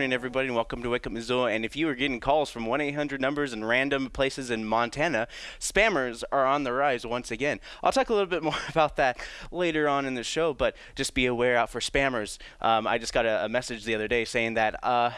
Morning, everybody, and welcome to Wake Up Missoula. And if you are getting calls from 1 800 numbers in random places in Montana, spammers are on the rise once again. I'll talk a little bit more about that later on in the show, but just be aware out for spammers. Um, I just got a, a, message the other day saying that. Uh,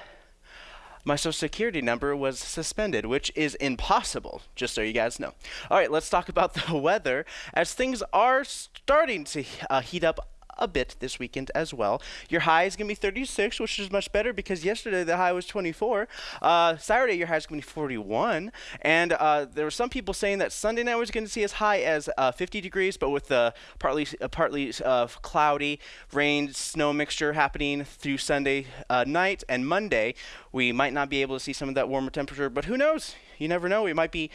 my social security number was suspended, which is impossible, just so you guys know. All right, let's talk about the weather as things are starting to uh, heat up a bit this weekend as well. Your high is going to be 36, which is much better because yesterday the high was 24. Uh, Saturday, your high is going to be 41. And uh, there were some people saying that Sunday night was going to see as high as uh, 50 degrees, but with the partly, uh, partly uh, cloudy rain, snow mixture happening through Sunday uh, night and Monday, we might not be able to see some of that warmer temperature, but who knows? You never know. We might be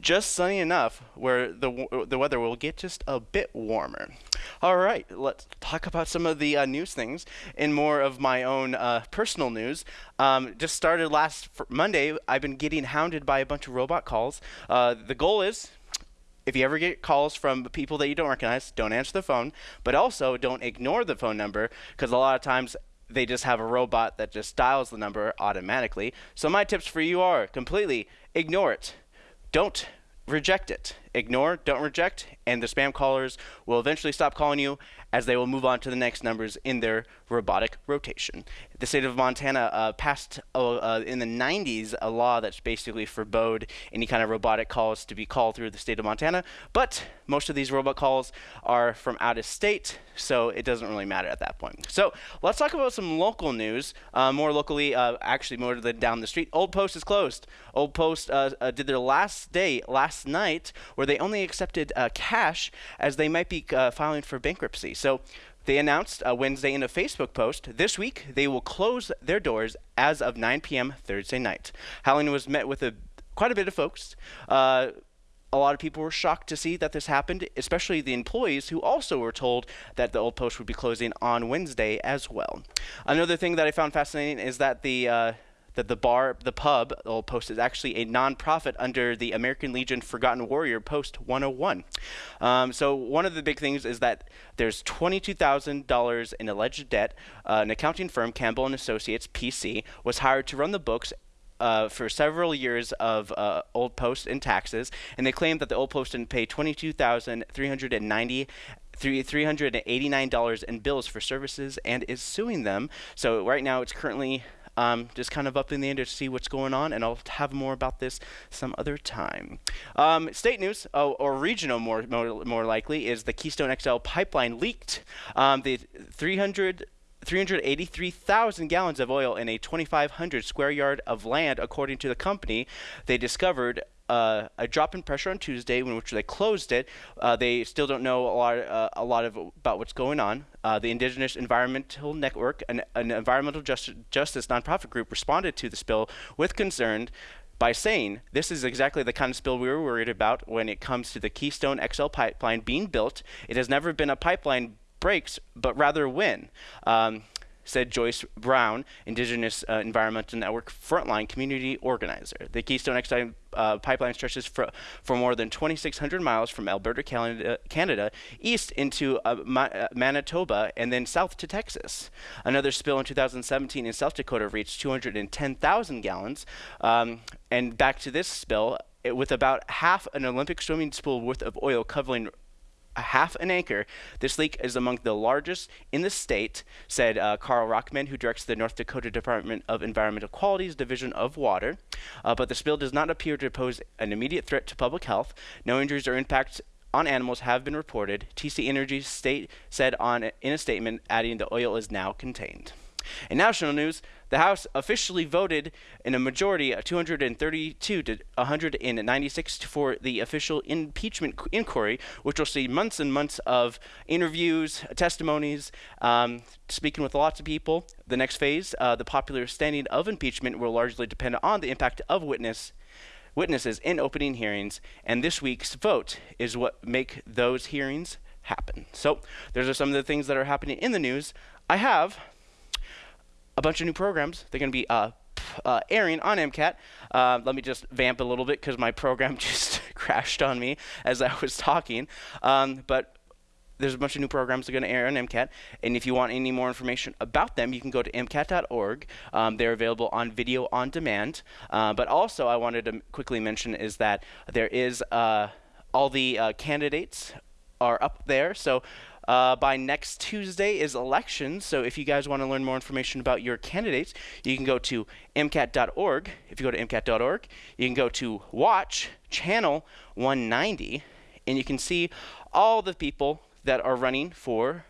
just sunny enough where the the weather will get just a bit warmer. All right, let's talk about some of the uh, news things and more of my own uh, personal news. Um, just started last Monday. I've been getting hounded by a bunch of robot calls. Uh, the goal is if you ever get calls from people that you don't recognize, don't answer the phone, but also don't ignore the phone number because a lot of times they just have a robot that just dials the number automatically. So my tips for you are completely ignore it. Don't reject it. Ignore, don't reject, and the spam callers will eventually stop calling you as they will move on to the next numbers in their robotic rotation. The state of Montana uh, passed uh, uh, in the 90s a law that's basically forbade any kind of robotic calls to be called through the state of Montana, but most of these robot calls are from out of state, so it doesn't really matter at that point. So let's talk about some local news, uh, more locally, uh, actually more than down the street. Old Post is closed. Old Post uh, did their last day last night where they only accepted cash as they might be filing for bankruptcy. So they announced uh, Wednesday in a Facebook post this week they will close their doors as of 9 p.m. Thursday night. Howling was met with a quite a bit of folks. Uh, a lot of people were shocked to see that this happened, especially the employees who also were told that the old post would be closing on Wednesday as well. Another thing that I found fascinating is that the uh, that the bar, the pub, the old post is actually a nonprofit under the American Legion Forgotten Warrior Post 101. Um, so one of the big things is that there's $22,000 in alleged debt. Uh, an accounting firm, Campbell and Associates (PC), was hired to run the books uh, for several years of uh, Old Post and taxes, and they claim that the Old Post didn't pay twenty-two thousand three hundred and ninety. $389 in bills for services and is suing them. So right now it's currently um, just kind of up in the air to see what's going on, and I'll have more about this some other time. Um, state news, oh, or regional more, more, more likely, is the Keystone XL pipeline leaked. Um, the 300 383,000 gallons of oil in a 2,500 square yard of land, according to the company. They discovered uh, a drop in pressure on Tuesday, in which they closed it. Uh, they still don't know a lot, uh, a lot of about what's going on. Uh, the Indigenous Environmental Network, an, an environmental justice, justice nonprofit group, responded to the spill with concern by saying this is exactly the kind of spill we were worried about when it comes to the Keystone XL pipeline being built. It has never been a pipeline breaks, but rather when. Um, said Joyce Brown, Indigenous uh, Environmental Network Frontline Community Organizer. The Keystone XL uh, pipeline stretches for, for more than 2,600 miles from Alberta, Canada, Canada east into uh, Ma uh, Manitoba and then south to Texas. Another spill in 2017 in South Dakota reached 210,000 gallons. Um, and back to this spill, it, with about half an Olympic swimming pool worth of oil covering a half an acre. This leak is among the largest in the state, said uh, Karl Rockeman, who directs the North Dakota Department of Environmental Quality's Division of Water. Uh, but the spill does not appear to pose an immediate threat to public health. No injuries or impacts on animals have been reported. TC Energy state said on in a statement, adding the oil is now contained. In national news, the House officially voted in a majority of 232 to 196 for the official impeachment inquiry, which will see months and months of interviews, testimonies, um, speaking with lots of people. The next phase, uh, the popular standing of impeachment, will largely depend on the impact of witness witnesses in opening hearings, and this week's vote is what make those hearings happen. So, those are some of the things that are happening in the news. I have a bunch of new programs. They're going to be uh, uh, airing on MCAT. Uh, let me just vamp a little bit because my program just crashed on me as I was talking. Um, but there's a bunch of new programs that are going to air on MCAT. And if you want any more information about them, you can go to MCAT.org. Um, they're available on video on demand. Uh, but also, I wanted to quickly mention is that there is uh, all the uh, candidates are up there. So uh, by next Tuesday is elections. So if you guys want to learn more information about your candidates, you can go to MCAT.org. If you go to MCAT.org, you can go to Watch Channel 190, and you can see all the people that are running for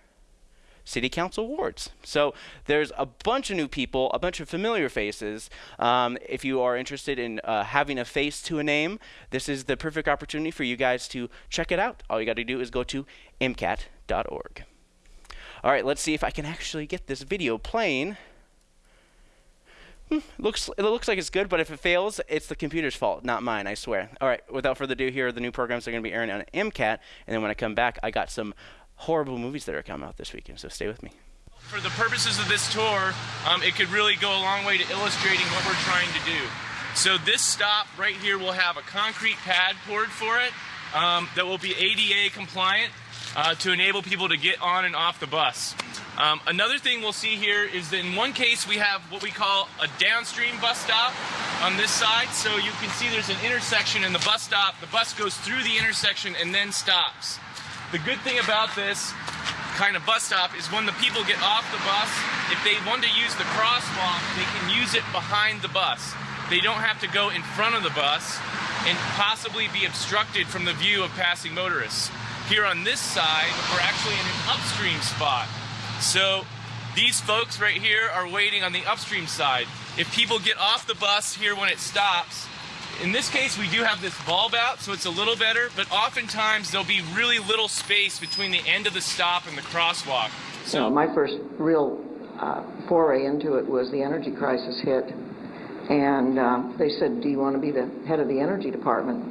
city council wards. So there's a bunch of new people, a bunch of familiar faces. Um, if you are interested in uh, having a face to a name, this is the perfect opportunity for you guys to check it out. All you got to do is go to mcat.org. All right, let's see if I can actually get this video playing. Hmm, looks it looks like it's good, but if it fails, it's the computer's fault, not mine, I swear. All right, without further ado, here are the new programs that are going to be airing on MCAT, and then when I come back, I got some horrible movies that are coming out this weekend. So stay with me. For the purposes of this tour, um, it could really go a long way to illustrating what we're trying to do. So this stop right here will have a concrete pad poured for it um, that will be ADA compliant uh, to enable people to get on and off the bus. Um, another thing we'll see here is that in one case we have what we call a downstream bus stop on this side. So you can see there's an intersection in the bus stop. The bus goes through the intersection and then stops. The good thing about this kind of bus stop is when the people get off the bus, if they want to use the crosswalk, they can use it behind the bus. They don't have to go in front of the bus and possibly be obstructed from the view of passing motorists. Here on this side, we're actually in an upstream spot. So these folks right here are waiting on the upstream side. If people get off the bus here when it stops, in this case, we do have this bulb out, so it's a little better, but oftentimes there'll be really little space between the end of the stop and the crosswalk. So you know, my first real uh, foray into it was the energy crisis hit, and uh, they said, "Do you want to be the head of the energy department?"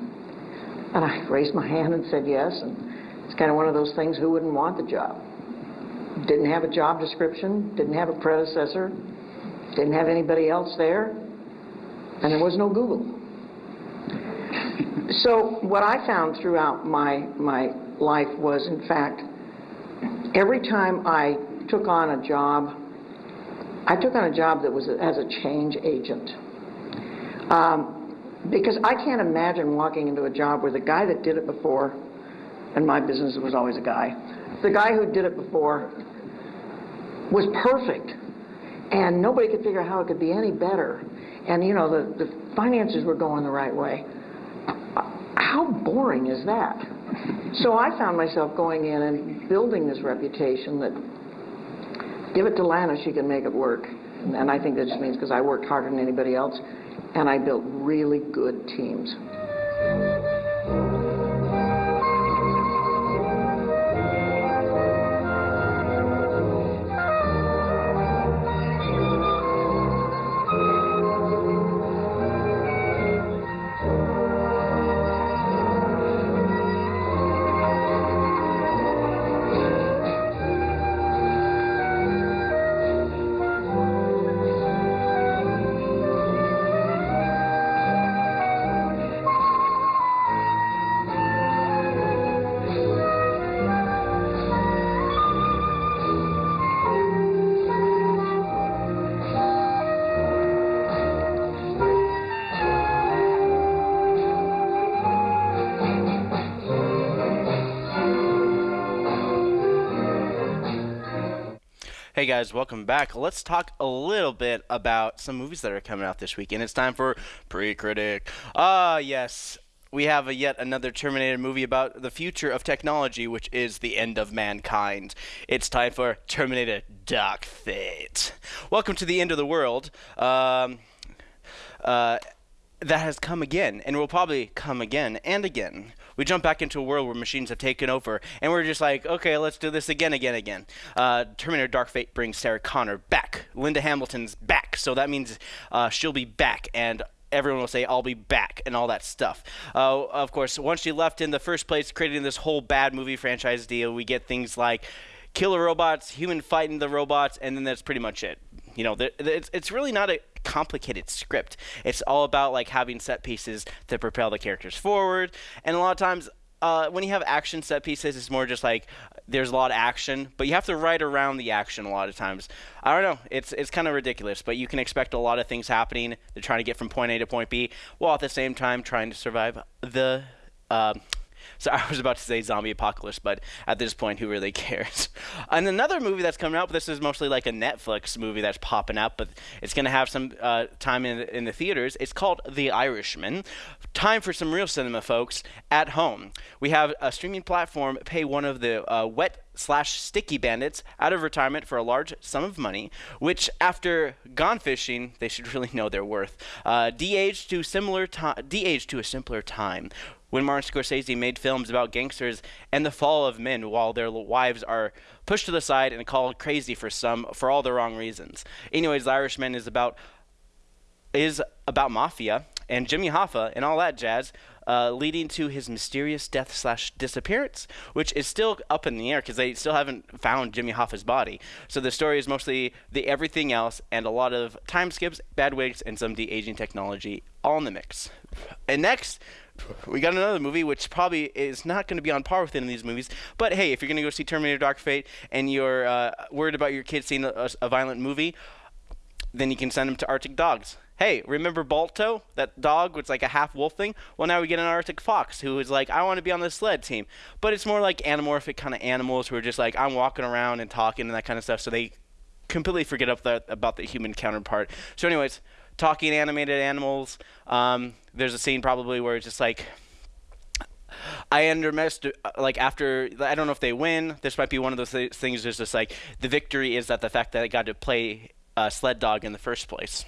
And I raised my hand and said yes. And it's kind of one of those things: who wouldn't want the job? Didn't have a job description, didn't have a predecessor, didn't have anybody else there, and there was no Google. So what I found throughout my, my life was, in fact, every time I took on a job, I took on a job that was as a change agent. Um, because I can't imagine walking into a job where the guy that did it before, and my business was always a guy, the guy who did it before was perfect. And nobody could figure out how it could be any better. And, you know, the, the finances were going the right way how boring is that? So I found myself going in and building this reputation that give it to Lana, she can make it work. And I think that just means because I worked harder than anybody else, and I built really good teams. Hey guys, welcome back. Let's talk a little bit about some movies that are coming out this week, and it's time for Pre-Critic. Ah, uh, yes, we have a yet another Terminator movie about the future of technology, which is the end of mankind. It's time for Terminator Dark Fate. Welcome to the end of the world. Um, uh, that has come again, and will probably come again and again we jump back into a world where machines have taken over, and we're just like, okay, let's do this again, again, again. Uh, Terminator Dark Fate brings Sarah Connor back. Linda Hamilton's back, so that means uh, she'll be back, and everyone will say, I'll be back, and all that stuff. Uh, of course, once she left in the first place, creating this whole bad movie franchise deal, we get things like killer robots, human fighting the robots, and then that's pretty much it. You know, it's, it's really not a complicated script. It's all about like having set pieces to propel the characters forward, and a lot of times uh, when you have action set pieces, it's more just like there's a lot of action, but you have to ride around the action a lot of times. I don't know. It's it's kind of ridiculous, but you can expect a lot of things happening. They're trying to get from point A to point B, while at the same time trying to survive the. Uh, so I was about to say zombie apocalypse, but at this point, who really cares? And another movie that's coming out, but this is mostly like a Netflix movie that's popping up, but it's going to have some uh, time in, in the theaters. It's called The Irishman. Time for some real cinema, folks, at home. We have a streaming platform pay one of the uh, wet slash sticky bandits out of retirement for a large sum of money, which after gone fishing, they should really know their worth. Uh, de-aged to similar time, de-aged to a simpler time when Martin Scorsese made films about gangsters and the fall of men while their wives are pushed to the side and called crazy for some for all the wrong reasons. Anyways, The Irishman is about is about mafia and Jimmy Hoffa and all that jazz, uh, leading to his mysterious death slash disappearance, which is still up in the air because they still haven't found Jimmy Hoffa's body. So the story is mostly the everything else and a lot of time skips, bad wigs, and some de aging technology all in the mix. And next, we got another movie which probably is not going to be on par with any of these movies. But hey, if you're going to go see Terminator Dark Fate and you're uh, worried about your kids seeing a, a, violent movie, then you can send them to Arctic Dogs. Hey, remember Balto, that dog was like a half wolf thing? Well, now we get an Arctic fox who is like, I want to be on the sled team. But it's more like anamorphic kind of animals who are just like, I'm walking around and talking and that kind of stuff. So they completely forget about the human counterpart. So, anyways, talking animated animals. Um, there's a scene probably where it's just like I underestimated like after I don't know if they win. This might be one of those th- things. There's just like the victory is that the fact that I got to play uh, sled dog in the first place.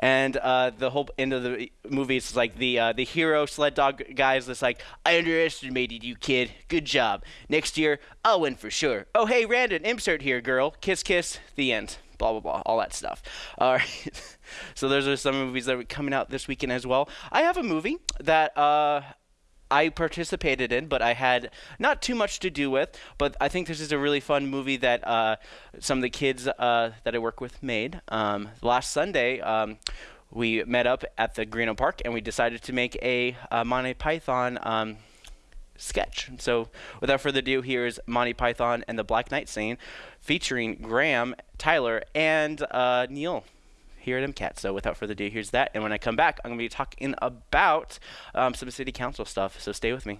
And uh, the whole end of the movie is like the uh, the hero sled dog guy is just like, I underestimated you, kid. Good job. Next year, I'll win for sure. Oh, hey, Randon, insert here, girl. Kiss, kiss. The end blah blah blah, all that stuff. All right. so those are some movies that are coming out this weekend as well. I have a movie that uh, I participated in, but I had not too much to do with. But I think this is a really fun movie that uh, some of the kids uh, that I work with made. Um, last Sunday, um, we met up at the Greenough Park and we decided to make a, a Monty Python. Um, sketch. So, without further ado, here is Monty Python and the Black Knight scene featuring Graham, Tyler, and uh, Neil here at MCAT. So without further ado, here's that. And when I come back, I'm going to be talking about um, some city council stuff. So stay with me.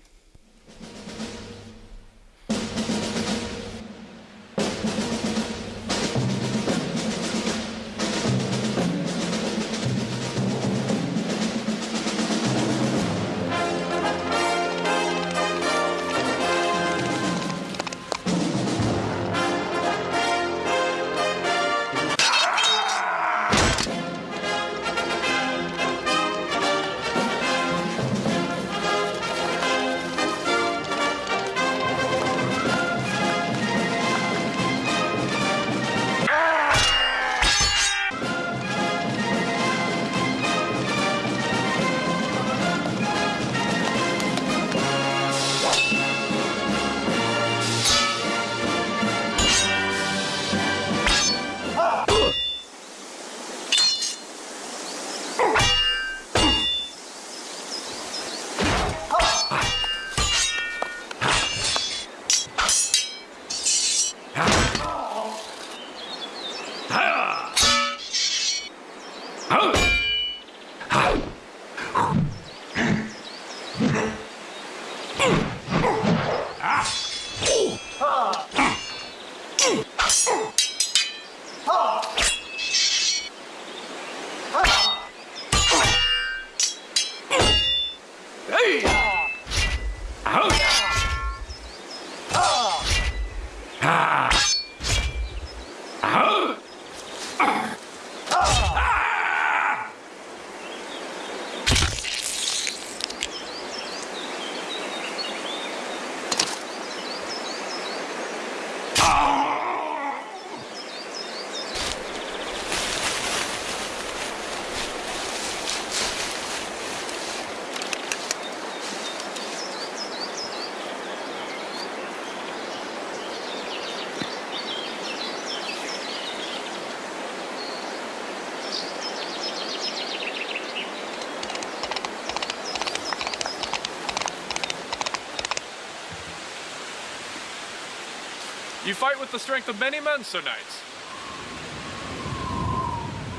Fight with the strength of many men, Sir Knight.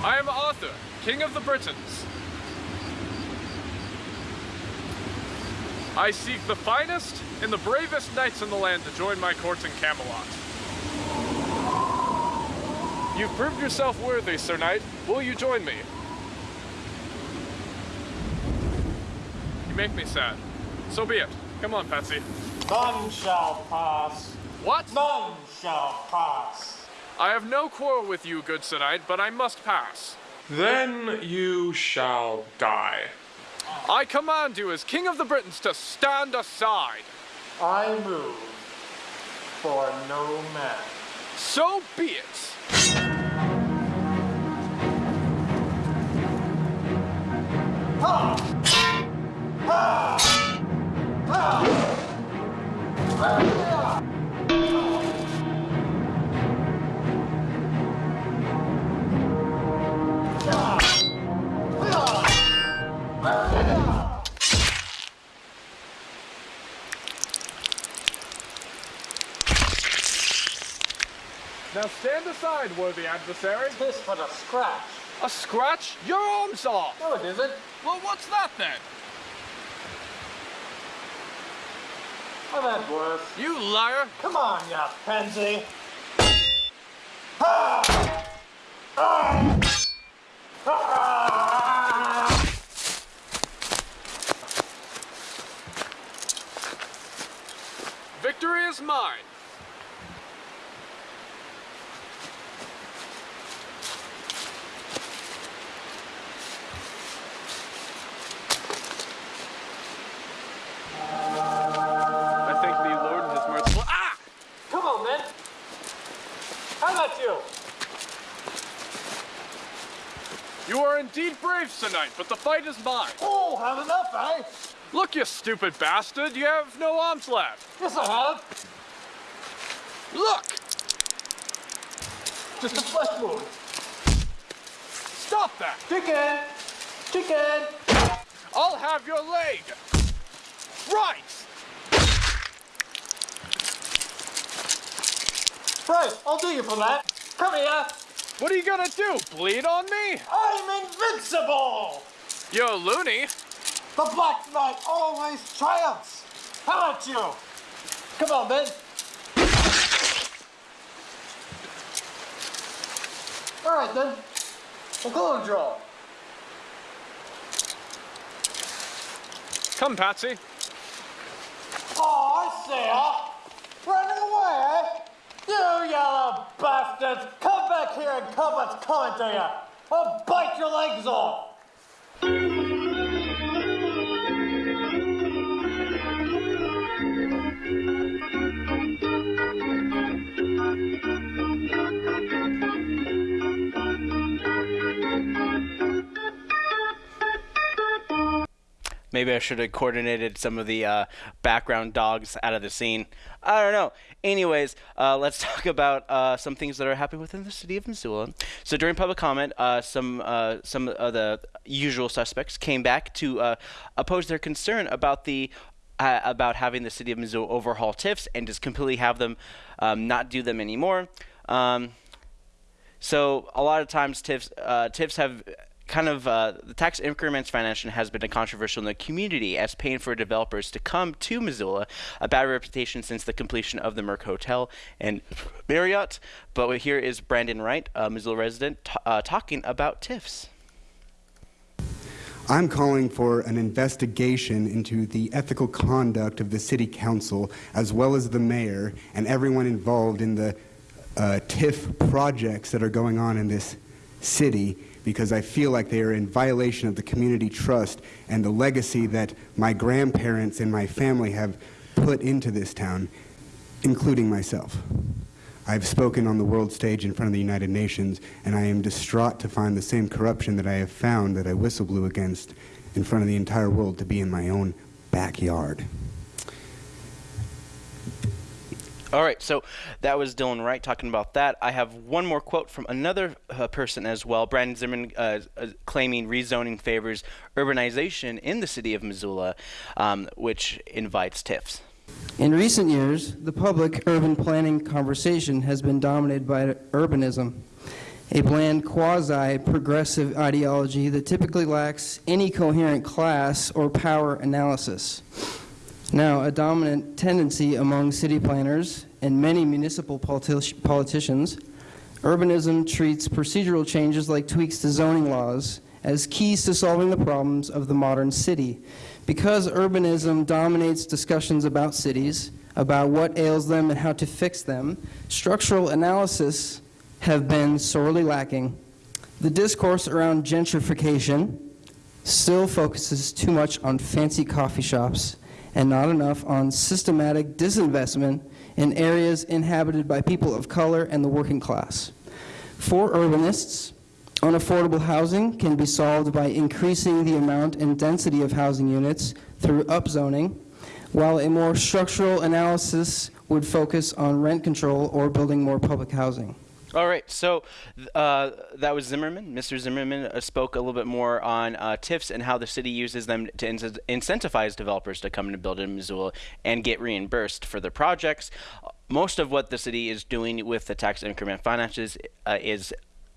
I am Arthur, King of the Britons. I seek the finest and the bravest knights in the land to join my court in Camelot. You've proved yourself worthy, Sir Knight. Will you join me? You make me sad. So be it. Come on, Patsy. None shall pass. What? None shall pass. I have no quarrel with you, good Sir Knight, but I must pass. Then you shall die. I command you as King of the Britons to stand aside. I move for no man. So be it. Now stand aside, worthy adversary. This but a scratch. A scratch? Your arm's off. No, it isn't. Well, what's that then? I've had worse. You liar. Come on, you pansy. Victory is mine. I thank thee, Lord, and his merciful. Ah! Come on, then. How about you? You are indeed but the fight is mine. Oh, have enough, eh? Look, you stupid bastard, you have no arms left. Yes, I have. Look! Just a flesh wound. Stop that! Chicken! Chicken! I'll have your leg! Right! Right, I'll do you for that. Come here. What are you gonna do? Bleed on me? I'm invincible! Yo, loony! The Black Knight always triumphs! How about you? Come on, then. All right, then. We'll go and draw. Come, Patsy. Oh, I see ya. Running away, eh? You yellow bastards! Come here and come what's coming to you! I'll oh, bite your legs off! Maybe I should have coordinated some of the uh, background dogs out of the scene. I don't know. Anyways, uh, let's talk about uh, some things that are happening within the city of Missoula. So during public comment, uh, some uh, some of the usual suspects came back to uh, oppose their concern about the about having the city of Missoula overhaul TIFs and just completely have them um, not do them anymore. Um, so a lot of times TIFs uh, TIFs have kind of uh, the tax increments financing has been a controversial in the community as paying for developers to come to Missoula, a bad reputation since the completion of the Merc Hotel and Marriott. But here is Brandon Wright, a Missoula resident, uh, talking about TIFs. I'm calling for an investigation into the ethical conduct of the city council as well as the mayor and everyone involved in the uh, TIF projects that are going on in this city because I feel like they are in violation of the community trust and the legacy that my grandparents and my family have put into this town, including myself. I've spoken on the world stage in front of the United Nations, and I am distraught to find the same corruption that I have found that I whistle blew against in front of the entire world to be in my own backyard. All right, so that was Dylan Wright talking about that. I have one more quote from another uh, person as well. Brandon Zimmerman uh, uh, claiming rezoning favors urbanization in the city of Missoula, um, which invites TIFs. In recent years, the public urban planning conversation has been dominated by urbanism, a bland quasi progressive ideology that typically lacks any coherent class or power analysis. Now, a dominant tendency among city planners and many municipal politi- politicians, urbanism treats procedural changes like tweaks to zoning laws as keys to solving the problems of the modern city. Because urbanism dominates discussions about cities, about what ails them and how to fix them, structural analysis have been sorely lacking. The discourse around gentrification still focuses too much on fancy coffee shops and not enough on systematic disinvestment in areas inhabited by people of color and the working class. For urbanists, unaffordable housing can be solved by increasing the amount and density of housing units through upzoning, while a more structural analysis would focus on rent control or building more public housing. All right, so uh, that was Zimmerman. Mr. Zimmerman uh, spoke a little bit more on uh, TIFs and how the city uses them to in- incentivize developers to come and build in Missoula and get reimbursed for their projects. Most of what the city is doing with the tax increment finances uh, is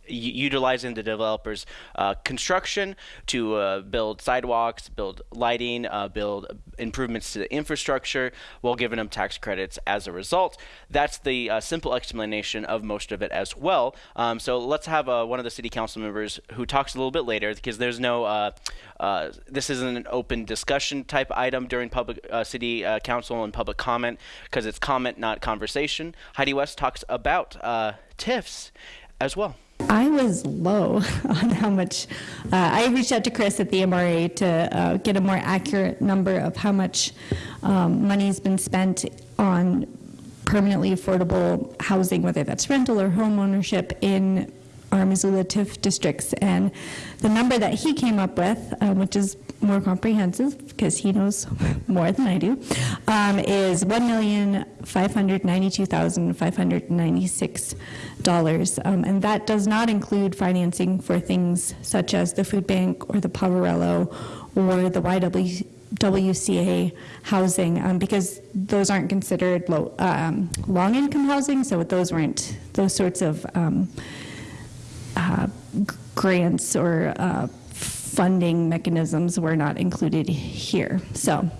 utilizing the developers' uh, construction to uh, build sidewalks, build lighting, uh, build improvements to the infrastructure, while giving them tax credits as a result. That's the uh, simple explanation of most of it as well. Um, so let's have uh, one of the city council members who talks a little bit later because there's no. Uh, this isn't an open discussion type item during public city council and public comment because it's comment, not conversation. Heidi West talks about TIFs as well. I was low on how much. Uh, I reached out to Chris at the MRA to uh, get a more accurate number of how much um, money has been spent on permanently affordable housing, whether that's rental or home ownership in our Missoula TIF districts. And the number that he came up with, um, which is more comprehensive because he knows more than I do, um, is $1,592,596. Um, and that does not include financing for things such as the food bank or the Poverello or the YW. WCA housing um, because those aren't considered low, um, long income housing, so those weren't those sorts of um, uh, grants or uh, funding mechanisms were not included here. So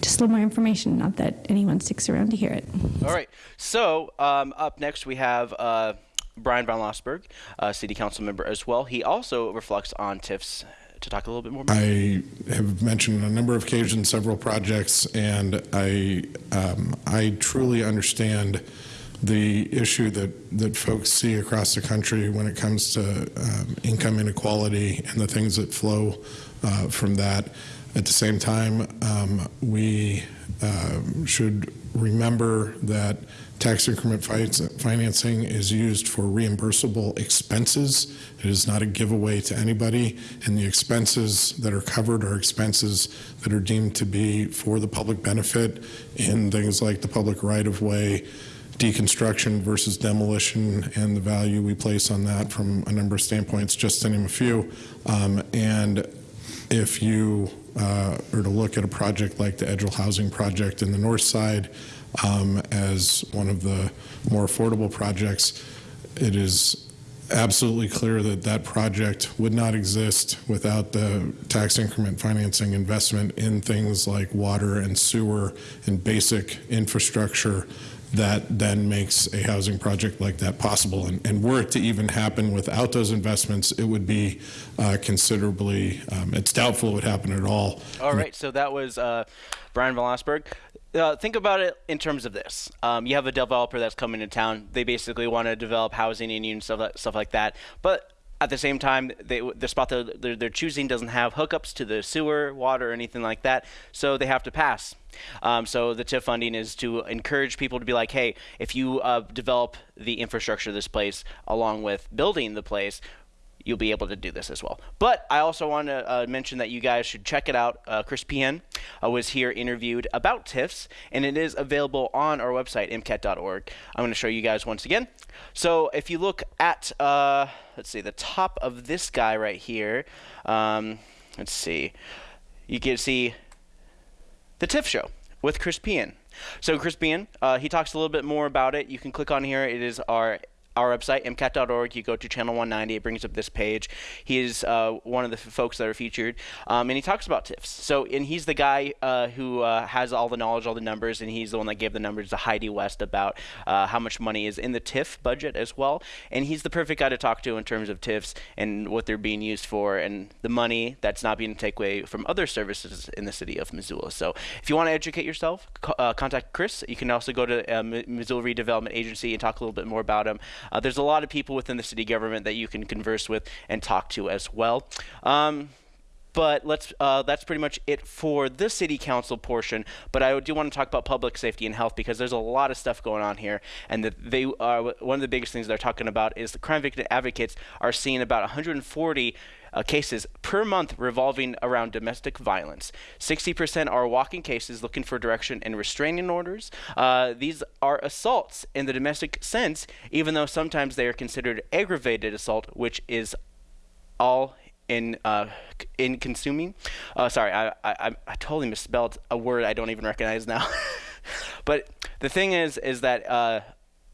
just a little more information, not that anyone sticks around to hear it. All right. So um, up next we have uh, Bryan Von Lossberg, a city council member as well. He also reflects on TIFs to talk a little bit more. I have mentioned on a number of occasions several projects, and I um, I truly understand the issue that, that folks see across the country when it comes to um, income inequality and the things that flow uh, from that. At the same time, um, we uh, should remember that tax increment financing is used for reimbursable expenses. It is not a giveaway to anybody, and the expenses that are covered are expenses that are deemed to be for the public benefit in things like the public right of way, deconstruction versus demolition and the value we place on that from a number of standpoints, just to name a few. Um, and if you uh, to look at a project like the Edgell Housing Project in the north side um, as one of the more affordable projects, it is absolutely clear that that project would not exist without the tax increment financing investment in things like water and sewer and basic infrastructure that then makes a housing project like that possible. And, and were it to even happen without those investments, it would be uh, considerably, um, it's doubtful it would happen at all. All right, so that was uh, Bryan Von Lossberg. Uh, think about it in terms of this. Um, you have a developer that's coming to town. They basically want to develop housing and stuff, stuff like that. But at the same time, they, the spot that they're, they're, choosing doesn't have hookups to the sewer, water, or anything like that, so they have to pass. Um, so the TIF funding is to encourage people to be like, hey, if you uh, develop the infrastructure of this place along with building the place, you'll be able to do this as well. But I also want to uh, mention that you guys should check it out. Uh, Chris Behan uh, was here interviewed about TIFs, and it is available on our website, mcat.org. I'm going to show you guys once again. So if you look at, uh, let's see, the top of this guy right here, um, let's see, you can see the TIF show with Chris Behan. So Chris Behan, uh, he talks a little bit more about it. You can click on here. It is our our website, MCAT.org. You go to channel 190, it brings up this page. He is uh, one of the folks that are featured, um, and he talks about TIFs. So, and he's the guy uh, who uh, has all the knowledge, all the numbers, and he's the one that gave the numbers to Heidi West about uh, how much money is in the TIF budget as well. And he's the perfect guy to talk to in terms of TIFs and what they're being used for and the money that's not being taken away from other services in the city of Missoula. So, if you want to educate yourself, co- uh, contact Chris. You can also go to uh, Missoula Redevelopment Agency and talk a little bit more about him. Uh, there's a lot of people within the city government that you can converse with and talk to as well. Um, but let's uh, that's pretty much it for the city council portion but i do want to talk about public safety and health because there's a lot of stuff going on here and they are one of the biggest things they're talking about is the crime victim advocates are seeing about 140 uh, cases per month revolving around domestic violence. 60% are walking cases looking for direction and restraining orders. Uh, these are assaults in the domestic sense, even though sometimes they are considered aggravated assault, which is all in uh, in consuming. Uh, sorry, I, I I totally misspelled a word I don't even recognize now. but the thing is, is that uh,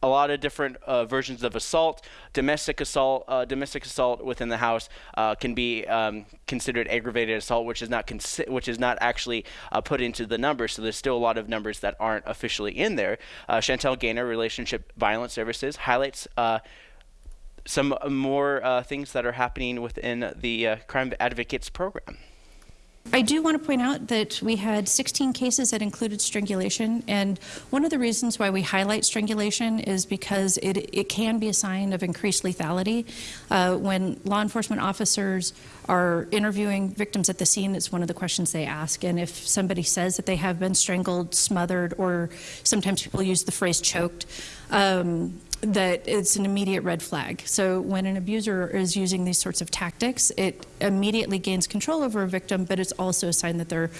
a lot of different uh, versions of assault, domestic assault, uh, domestic assault within the house uh, can be um, considered aggravated assault, which is not which is not actually put into the numbers. So there's still a lot of numbers that aren't officially in there. Chantel Gaynor, Relationship Violence Services, highlights some more uh, things that are happening within the uh, Crime Advocates program. I do want to point out that we had 16 cases that included strangulation, and one of the reasons why we highlight strangulation is because it, it can be a sign of increased lethality. Uh, when law enforcement officers are interviewing victims at the scene, it's one of the questions they ask. And if somebody says that they have been strangled, smothered, or sometimes people use the phrase choked, um, that it's an immediate red flag. So when an abuser is using these sorts of tactics, it immediately gains control over a victim, but it's also a sign that they're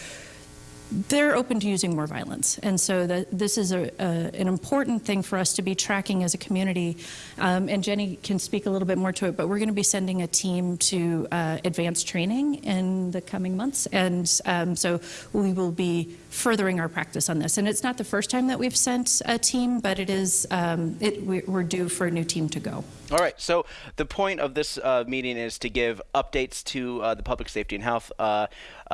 they're open to using more violence. And so the, this is a, a, an important thing for us to be tracking as a community. Um, and Jenny can speak a little bit more to it, but we're going to be sending a team to uh, advanced training in the coming months. And um, so we will be furthering our practice on this. And it's not the first time that we've sent a team, but it is, um, it, we're due for a new team to go. All right. So the point of this uh, meeting is to give updates to uh, the public safety and health.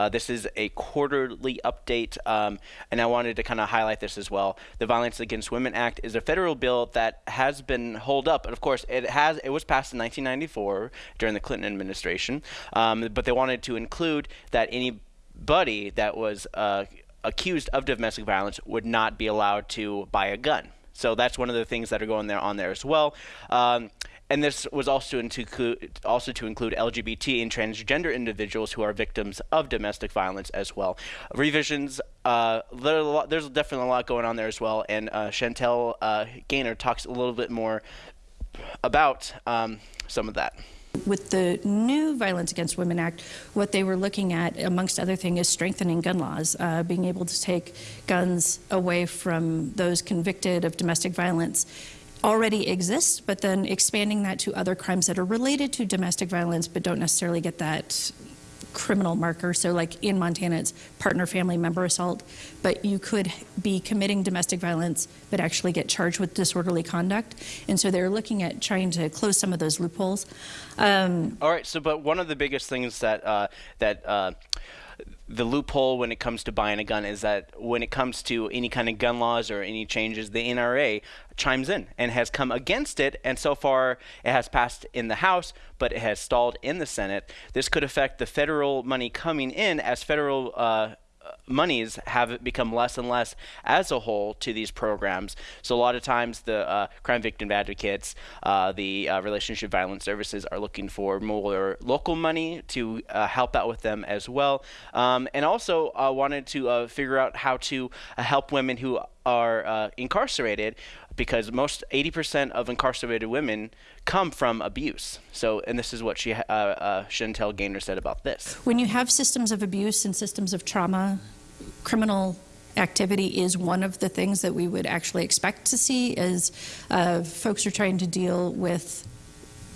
Uh, this is a quarterly update, um, and I wanted to kind of highlight this as well. The Violence Against Women Act is a federal bill that has been held up, and of course, it has. It was passed in 1994 during the Clinton administration, um, but they wanted to include that anybody that was uh, accused of domestic violence would not be allowed to buy a gun. So that's one of the things that are going there on there as well. Um, and this was also to include, also to include LGBT and transgender individuals who are victims of domestic violence as well. Revisions, uh, there's definitely a lot going on there as well. And uh, Chantel uh, Gaynor talks a little bit more about um, some of that. With the new Violence Against Women Act, what they were looking at, amongst other things, is strengthening gun laws, uh, being able to take guns away from those convicted of domestic violence already exists, but then expanding that to other crimes that are related to domestic violence but don't necessarily get that criminal marker. So, like in Montana, it's partner family member assault, but you could be committing domestic violence but actually get charged with disorderly conduct. And so they're looking at trying to close some of those loopholes. Um, All right. So, but one of the biggest things that uh, that uh, the loophole when it comes to buying a gun is that when it comes to any kind of gun laws or any changes, the NRA chimes in and has come against it. And so far, it has passed in the House, but it has stalled in the Senate. This could affect the federal money coming in as federal. Uh, monies have become less and less as a whole to these programs. So a lot of times the uh, crime victim advocates, uh, the uh, relationship violence services are looking for more local money to uh, help out with them as well. Um, and also uh, wanted to uh, figure out how to help women who are incarcerated because most 80% of incarcerated women come from abuse. So, and this is what she, uh, uh, Chantel Gaynor said about this. When you have systems of abuse and systems of trauma, criminal activity is one of the things that we would actually expect to see as uh, folks are trying to deal with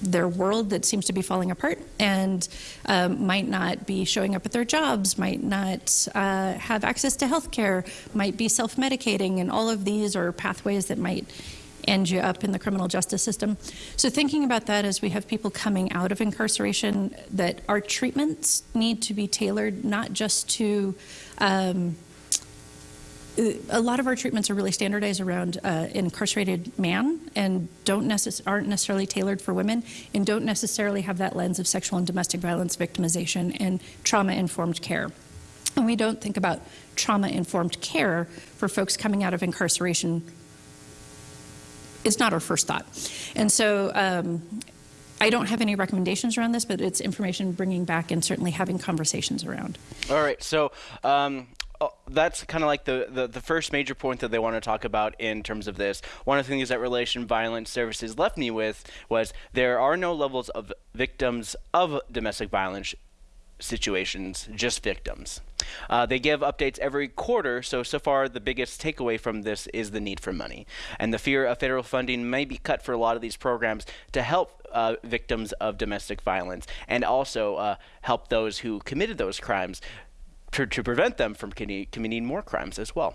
their world that seems to be falling apart and um, might not be showing up at their jobs, might not uh, have access to health care, might be self medicating, and all of these are pathways that might end you up in the criminal justice system. So, thinking about that as we have people coming out of incarceration, that our treatments need to be tailored not just to um, a lot of our treatments are really standardized around uh, incarcerated man and don't necess- aren't necessarily tailored for women and don't necessarily have that lens of sexual and domestic violence victimization and trauma informed care. And we don't think about trauma informed care for folks coming out of incarceration. It's not our first thought. And so um, I don't have any recommendations around this, but it's information bringing back and certainly having conversations around. All right. So um, that's kind of like the, the, the, first major point that they want to talk about in terms of this. One of the things that Relation Violence Services left me with was there are no levels of victims of domestic violence situations, just victims. Uh, they give updates every quarter, so so far the biggest takeaway from this is the need for money and the fear of federal funding may be cut for a lot of these programs to help uh, victims of domestic violence and also uh, help those who committed those crimes to, to prevent them from committing more crimes as well.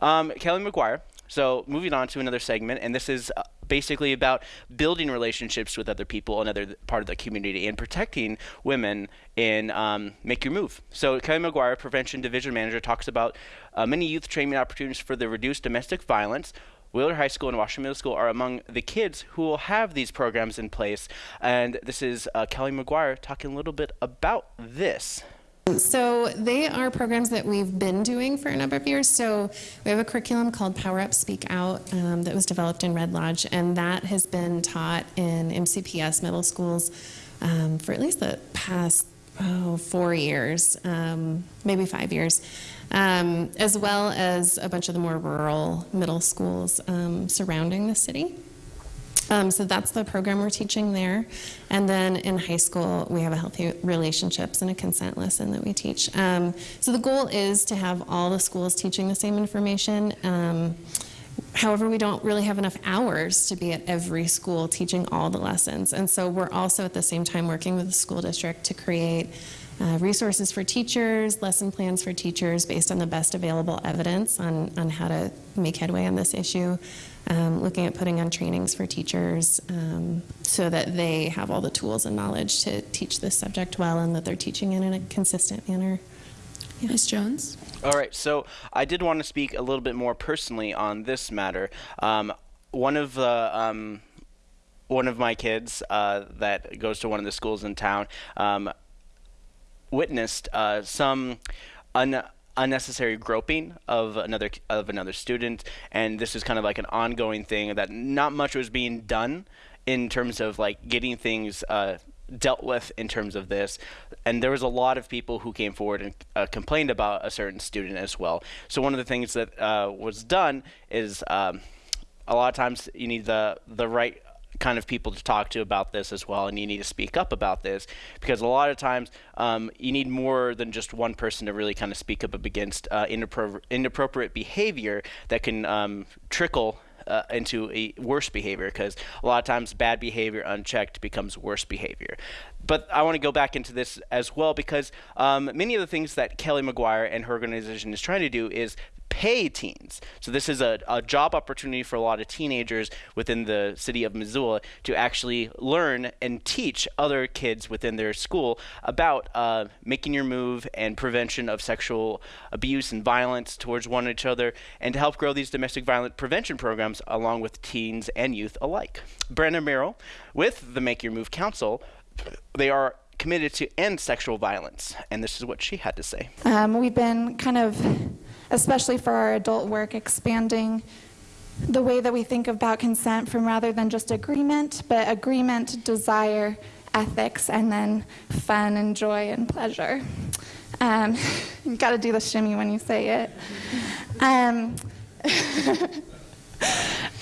Um, Kelly McGuire. So moving on to another segment, and this is uh, basically about building relationships with other people, another part of the community, and protecting women in um, Make Your Move. So Kelly McGuire, Prevention Division Manager, talks about uh, many youth training opportunities for the reduced domestic violence. Wheeler High School and Washington Middle School are among the kids who will have these programs in place. And this is uh, Kelly McGuire talking a little bit about this. So they are programs that we've been doing for a number of years. So we have a curriculum called Power Up Speak Out um, that was developed in Red Lodge, and that has been taught in MCPS middle schools um, for at least the past oh, four years, um, maybe five years, um, as well as a bunch of the more rural middle schools um, surrounding the city. Um, so that's the program we're teaching there. And then in high school, we have a healthy relationships and a consent lesson that we teach. Um, so the goal is to have all the schools teaching the same information. Um, however, we don't really have enough hours to be at every school teaching all the lessons. And so we're also at the same time working with the school district to create uh, resources for teachers, lesson plans for teachers based on the best available evidence on, on how to make headway on this issue um, looking at putting on trainings for teachers um, so that they have all the tools and knowledge to teach this subject well and that they're teaching it in a consistent manner. Yeah. Ms. Jones? All right, so I did want to speak a little bit more personally on this matter. Um, one of the um, one of my kids uh, that goes to one of the schools in town um, witnessed uh, some un- unnecessary groping of another of another student. And this is kind of like an ongoing thing that not much was being done in terms of like getting things uh, dealt with in terms of this. And there was a lot of people who came forward and uh, complained about a certain student as well. So one of the things that uh, was done is um, a lot of times you need the the right kind of people to talk to about this as well, and you need to speak up about this because a lot of times um, you need more than just one person to really kind of speak up against uh, inappro- inappropriate behavior that can um, trickle uh, into a worse behavior because a lot of times bad behavior unchecked becomes worse behavior. But I want to go back into this as well because um, many of the things that Kelly McGuire and her organization is trying to do is pay teens. So this is a, a job opportunity for a lot of teenagers within the city of Missoula to actually learn and teach other kids within their school about uh, making your move and prevention of sexual abuse and violence towards one another and to help grow these domestic violence prevention programs along with teens and youth alike. Brenda Merrill with the Make Your Move Council, they are committed to end sexual violence, and this is what she had to say. Um, we've been kind of especially for our adult work, expanding the way that we think about consent from rather than just agreement, but agreement, desire, ethics, and then fun and joy and pleasure. Um, you got to do the shimmy when you say it. Um,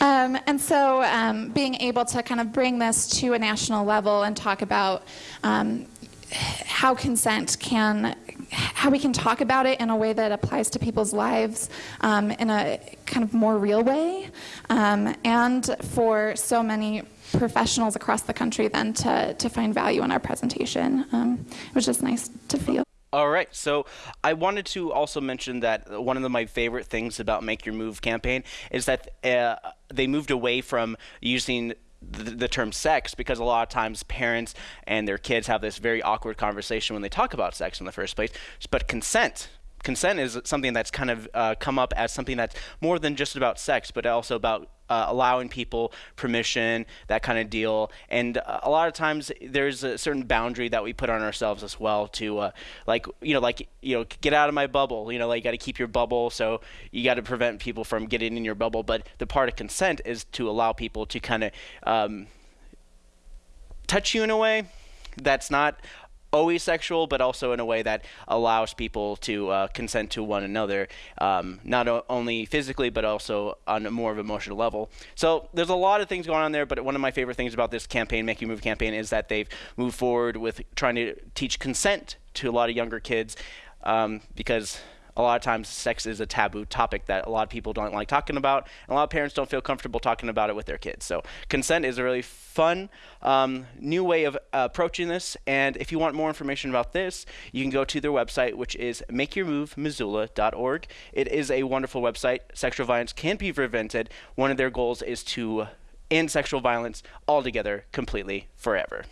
um, and so, um, being able to kind of bring this to a national level and talk about um, how consent can how we can talk about it in a way that applies to people's lives um, in a kind of more real way. Um, and for so many professionals across the country then to, to find value in our presentation. Um, it was just nice to feel. All right. So I wanted to also mention that one of the, my favorite things about Make Your Move campaign is that uh, they moved away from using the, the, term sex because a lot of times parents and their kids have this very awkward conversation when they talk about sex in the first place. But consent consent is something that's kind of uh, come up as something that's more than just about sex, but also about uh, allowing people permission, that kind of deal. And uh, a lot of times there's a certain boundary that we put on ourselves as well to, uh, like, you know, like, you know, get out of my bubble. You know, like, you got to keep your bubble, so you got to prevent people from getting in your bubble. But the part of consent is to allow people to kind of um, touch you in a way that's not always sexual, but also in a way that allows people to uh, consent to one another, um, not o- only physically, but also on a more of emotional level. So there's a lot of things going on there, but one of my favorite things about this campaign, Make You Move campaign, is that they've moved forward with trying to teach consent to a lot of younger kids um, because a lot of times sex is a taboo topic that a lot of people don't like talking about and a lot of parents don't feel comfortable talking about it with their kids. So consent is a really fun um, new way of uh, approaching this and if you want more information about this you can go to their website which is makeyourmovemissoula.org it is a wonderful website. Sexual violence can be prevented. One of their goals is to end sexual violence altogether completely forever.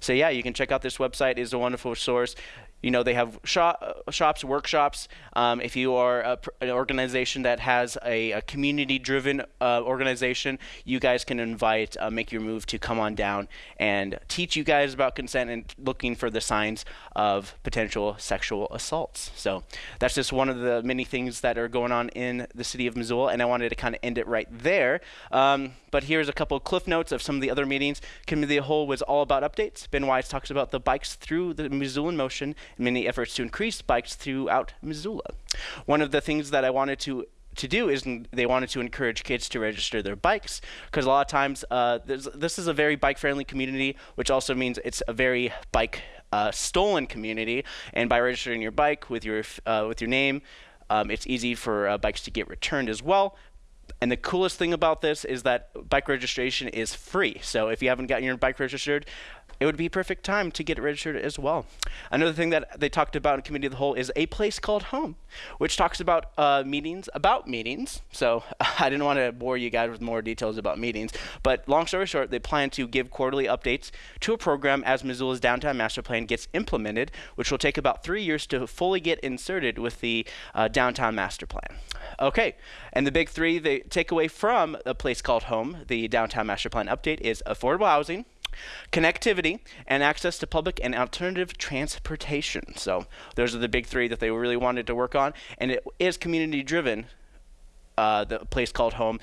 So yeah, you can check out this website. is a wonderful source. You know, they have shop, shops, workshops. Um, if you are a, an organization that has a, a community-driven uh, organization, you guys can invite uh, Make Your Move to come on down and teach you guys about consent and looking for the signs of potential sexual assaults. So that's just one of the many things that are going on in the city of Missoula, and I wanted to kind of end it right there. Um, but here's a couple of cliff notes of some of the other meetings. Committee of the Whole was all about updates. Ben Wise talks about the bikes through the Missoula in Motion and many efforts to increase bikes throughout Missoula. One of the things that I wanted to to do is they wanted to encourage kids to register their bikes because a lot of times uh, this is a very bike friendly community, which also means it's a very bike uh, stolen community. And by registering your bike with your uh, with your name, um, it's easy for uh, bikes to get returned as well. And the coolest thing about this is that bike registration is free. So if you haven't gotten your bike registered, it would be perfect time to get registered as well. Another thing that they talked about in Committee of the Whole is a place called home, which talks about uh, meetings about meetings. So I didn't want to bore you guys with more details about meetings, but long story short, they plan to give quarterly updates to a program as Missoula's downtown master plan gets implemented, which will take about three years to fully get inserted with the uh, downtown master plan. Okay, and the big three they take away from a place called home, the downtown master plan update is affordable housing connectivity, and access to public and alternative transportation. So those are the big three that they really wanted to work on, and it is community driven. Uh, the place called home,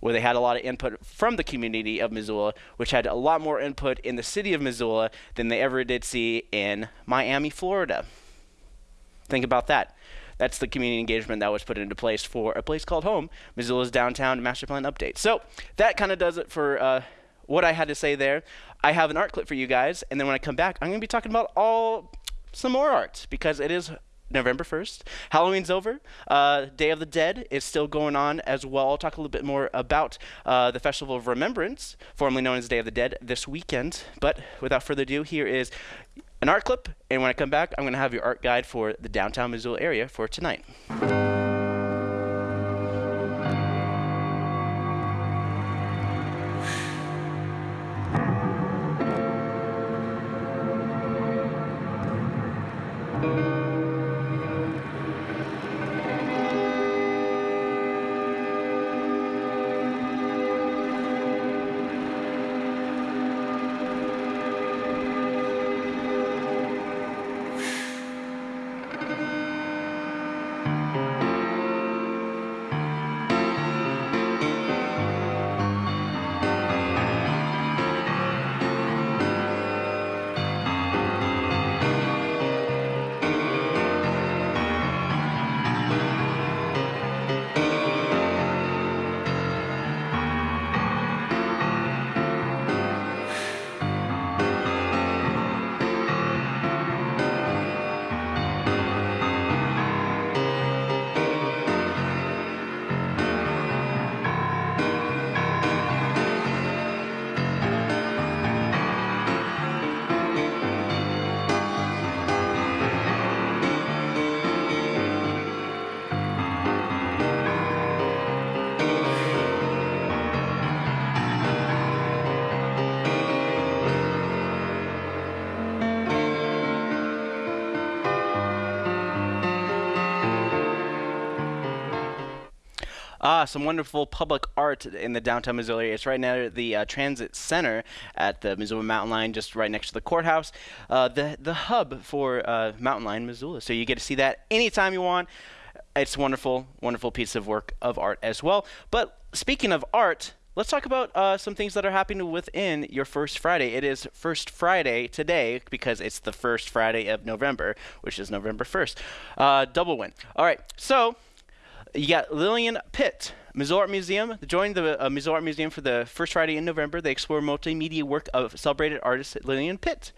where they had a lot of input from the community of Missoula, which had a lot more input in the city of Missoula than they ever did see in Miami, Florida. Think about that. That's the community engagement that was put into place for a place called home, Missoula's downtown master plan update. So that kind of does it for uh, what I had to say there. I have an art clip for you guys, and then when I come back, I'm going to be talking about all some more art because it is November 1st. Halloween's over. Uh, Day of the Dead is still going on as well. I'll talk a little bit more about uh, the Festival of Remembrance, formerly known as Day of the Dead, this weekend. But without further ado, here is an art clip, and when I come back, I'm going to have your art guide for the downtown Missoula area for tonight. Ah, some wonderful public art in the downtown Missoula area. It's right near the uh, transit center at the Missoula Mountain Line, just right next to the courthouse. Uh, the the hub for uh, Mountain Line, Missoula. So you get to see that anytime you want. It's wonderful, wonderful piece of work of art as well. But speaking of art, let's talk about uh, some things that are happening within your first Friday. It is First Friday today because it's the first Friday of November, which is November 1st. Uh, double win. All right, so you got Lillian Pitt, Missoula Art Museum. Join the uh, Missoula Art Museum for the first Friday in November. They explore multimedia work of celebrated artist Lillian Pitt.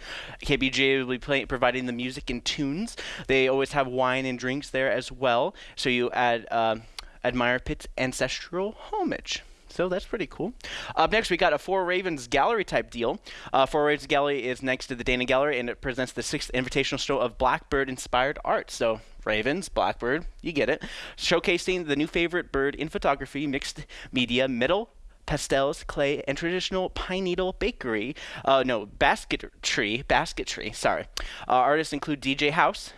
KBJ will be play, providing the music and tunes. They always have wine and drinks there as well. So you add, uh, admire Pitt's ancestral homage. So that's pretty cool. Up next, we got a Four Ravens Gallery type deal. Uh, Four Ravens Gallery is next to the Dana Gallery, and it presents the sixth invitational show of Blackbird inspired art. So Ravens, Blackbird, you get it. Showcasing the new favorite bird in photography, mixed media, metal, pastels, clay, and traditional pine needle bakery. Uh, no, basketry, basketry. Sorry. Uh, artists include DJ House.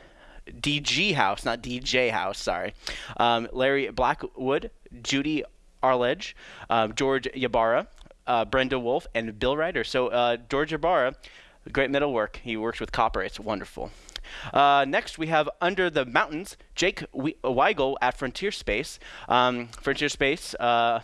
DG House, not DJ House, sorry. Um, Larry Blackwood, Judy Arledge, um, George Yabara, uh, Brenda Wolf, and Bill Ryder. So uh, George Yabara, great metal work. He works with copper. It's wonderful. Uh, next, we have Under the Mountains, Jake Weigel at Frontier Space. Um, Frontier Space. Uh,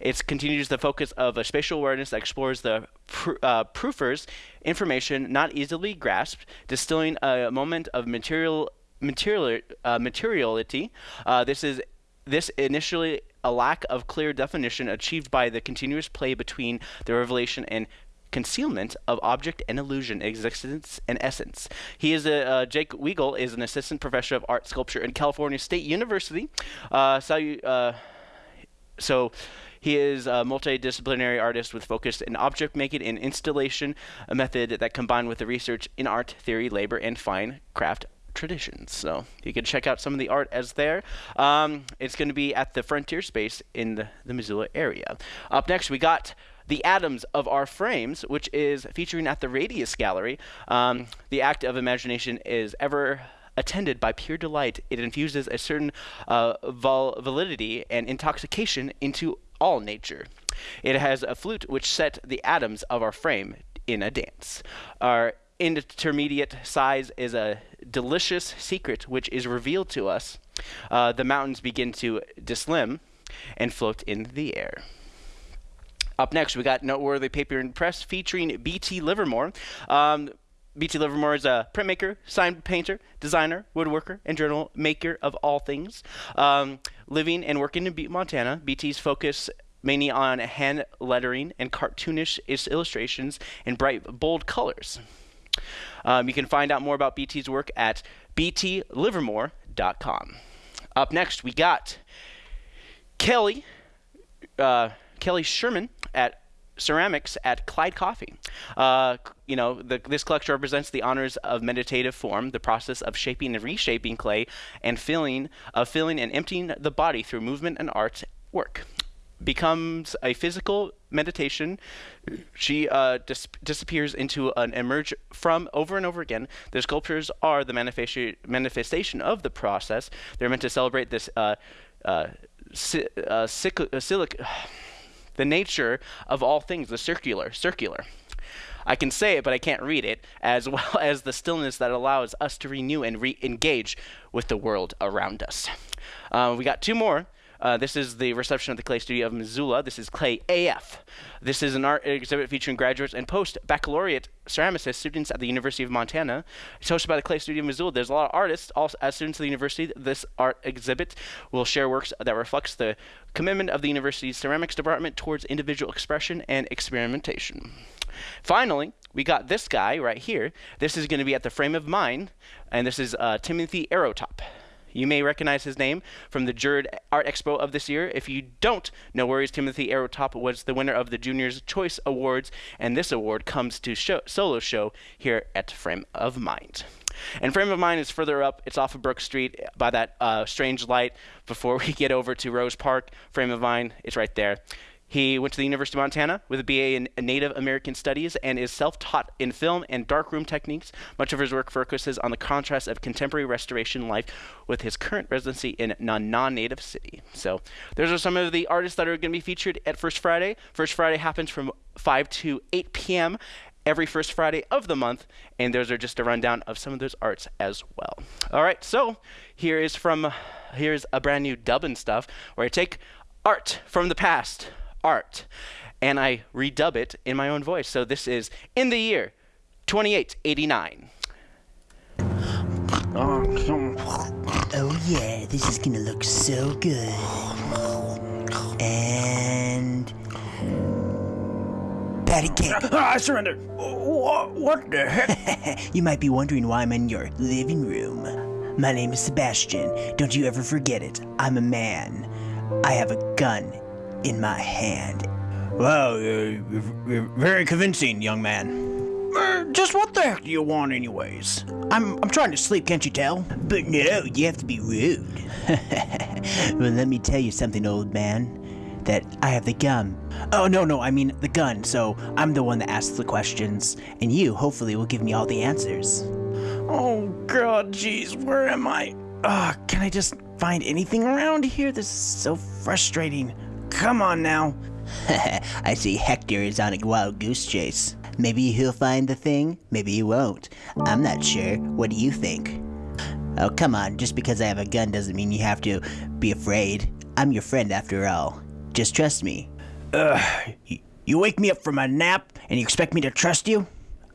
it continues the focus of a spatial awareness that explores the pr- uh, proofers information not easily grasped, distilling a moment of material material uh, materiality. Uh, this is this initially a lack of clear definition achieved by the continuous play between the revelation and concealment of object and illusion, existence and essence. He is a uh, Jake Weigel is an assistant professor of art sculpture in California State University. Uh, so, uh, so he is a multidisciplinary artist with focus in object making and installation, a method that combined with the research in art theory, labor, and fine craft traditions. So you can check out some of the art as there. Um, it's going to be at the Frontier Space in the, the Missoula area. Up next, we got the atoms of our frames, which is featuring at the Radius Gallery. Um, the act of imagination is ever attended by pure delight. It infuses a certain uh, vol- validity and intoxication into all nature. It has a flute which set the atoms of our frame in a dance. Our intermediate size is a delicious secret which is revealed to us. Uh, the mountains begin to dislim and float in the air. Up next, we got Noteworthy Paper and Press featuring B.T. Livermore. Um, B.T. Livermore is a printmaker, sign painter, designer, woodworker, and journal maker of all things. Um, living and working in Butte, Montana, BT's focus mainly on hand lettering and cartoonish illustrations in bright, bold colors. Um, you can find out more about BT's work at btlivermore.com. Up next, we got Kelly, uh, Kelly Sherman at ceramics at Clyde Coffee. Uh, you know, the, this collection represents the honors of meditative form, the process of shaping and reshaping clay, and filling, of filling and emptying the body through movement and art work. Becomes a physical meditation. She uh, dis- disappears into an emerge from over and over again. The sculptures are the manifestation manifestation of the process. They're meant to celebrate this uh, uh, si- uh, uh, the nature of all things, the circular, circular. I can say it, but I can't read it, as well as the stillness that allows us to renew and re engage with the world around us. Uh, we got two more. Uh, this is the reception of the Clay Studio of Missoula. This is Clay AF. This is an art exhibit featuring graduates and post baccalaureate ceramicists, students at the University of Montana. It's hosted by the Clay Studio of Missoula. There's a lot of artists, also as students of the university. This art exhibit will share works that reflects the commitment of the university's ceramics department towards individual expression and experimentation. Finally, we got this guy right here. This is going to be at the Frame of Mind, and this is uh, Timothy Aerotop. You may recognize his name from the Jurid Art Expo of this year. If you don't, no worries. Timothy Aerotop was the winner of the Juniors Choice Awards, and this award comes to show, solo show here at Frame of Mind. And Frame of Mind is further up. It's off of Brooks Street by that uh, strange light before we get over to Rose Park. Frame of Mind it's right there. He went to the University of Montana with a BA in Native American Studies and is self-taught in film and darkroom techniques. Much of his work focuses on the contrast of contemporary restoration life with his current residency in a non-native city. So those are some of the artists that are going to be featured at First Friday. First Friday happens from 5 to 8 p.m every first Friday of the month, and those are just a rundown of some of those arts as well. All right, so here is from here's a brand new dubbing stuff where I take art from the past, art, and I redub it in my own voice. So this is in the year 2889. Oh yeah, this is gonna look so good. And patty cake. Ah, I surrender. What, what the heck? you might be wondering why I'm in your living room. My name is Sebastian. Don't you ever forget it. I'm a man. I have a gun in my hand. Well, uh, you're very convincing, young man. Uh, just what the heck do you want, anyways? I'm I'm trying to sleep, can't you tell? But no, you have to be rude. well, let me tell you something, old man. That I have the gun. Oh no, no, I mean the gun. So I'm the one that asks the questions, and you hopefully will give me all the answers. Oh God, jeez, where am I? Uh, can I just find anything around here? This is so frustrating. Come on now. I see Hector is on a wild goose chase. Maybe he'll find the thing, maybe he won't. I'm not sure. What do you think? Oh, come on. Just because I have a gun doesn't mean you have to be afraid. I'm your friend after all. Just trust me. Ugh. You wake me up from a nap and you expect me to trust you?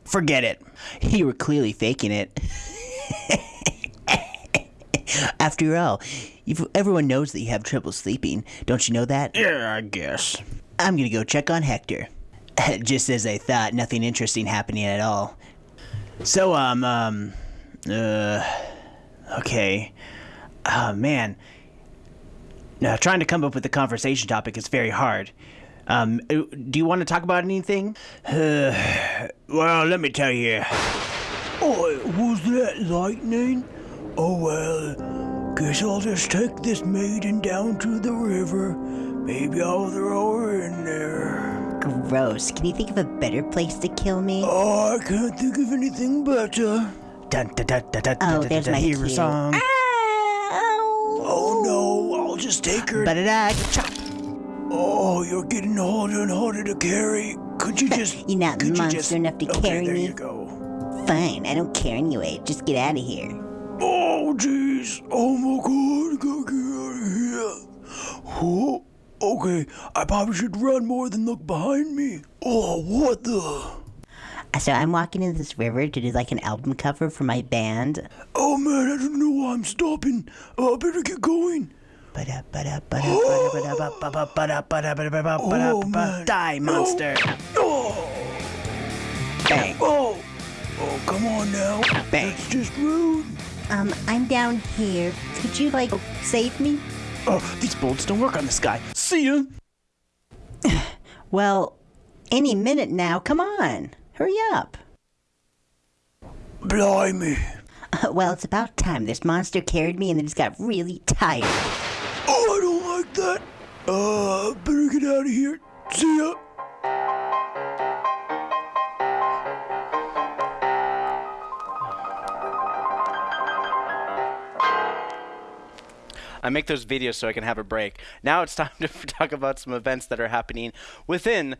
Forget it. You were clearly faking it. After all, everyone knows that you have trouble sleeping. Don't you know that? Yeah, I guess. I'm gonna go check on Hector. Just as I thought, nothing interesting happening at all. So, um, um, uh, okay. Oh, man. Now, trying to come up with a conversation topic is very hard. Um, uh, do you want to talk about anything? Uh, well, let me tell you. Oh, was that lightning? Oh well, guess I'll just take this maiden down to the river. Maybe I'll throw her in there. Gross. Can you think of a better place to kill me? Oh, I can't think of anything better. Dun, dun, dun, dun, dun, oh, dun, there's dun, my hear cue. a song. Oh no, I'll just take her. Ba-da-da, chop. Oh, you're getting harder and harder to carry. Could you just? You're not could you monster just- enough to okay, carry there me. you go. Fine, I don't care anyway. Just get out of here. Oh jeez. Oh my god, gotta get out of here. Oh, okay. I probably should run more than look behind me. Oh, what the? So I'm walking in this river to do like an album cover for my band. Oh man, I don't know why I'm stopping. Oh, I better get going. Oh, man. Die, monster. Oh. Bang. Oh. Oh, come on now. Bang. That's just rude. Um, I'm down here. Could you like save me? Oh, these bullets don't work on this guy. See ya. Well, any minute now. Come on, hurry up. Blimey. well, it's about time. This monster carried me, and then just got really tired. Oh, I don't like that. Uh, better get out of here. See ya. I make those videos so I can have a break. Now it's time to talk about some events that are happening within